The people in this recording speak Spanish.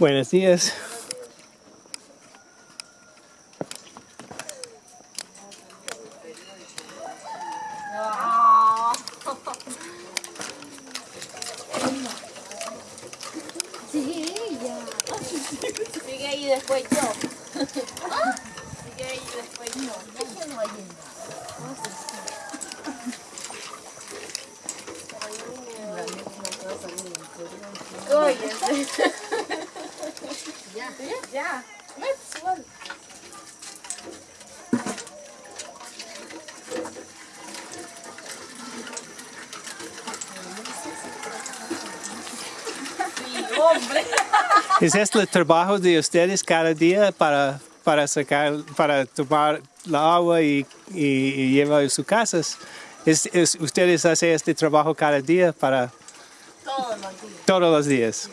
Buenos días. Sí. Sigue ahí después yo. Sigue ahí después yo. Ya. ya. Let's. Sí, hombre. ¿Es este el trabajo de ustedes cada día para, para sacar, para tomar la agua y, y, y llevar a sus casas? ¿Es, es- ¿Ustedes hacen este trabajo cada día para Todos los días. todos los días?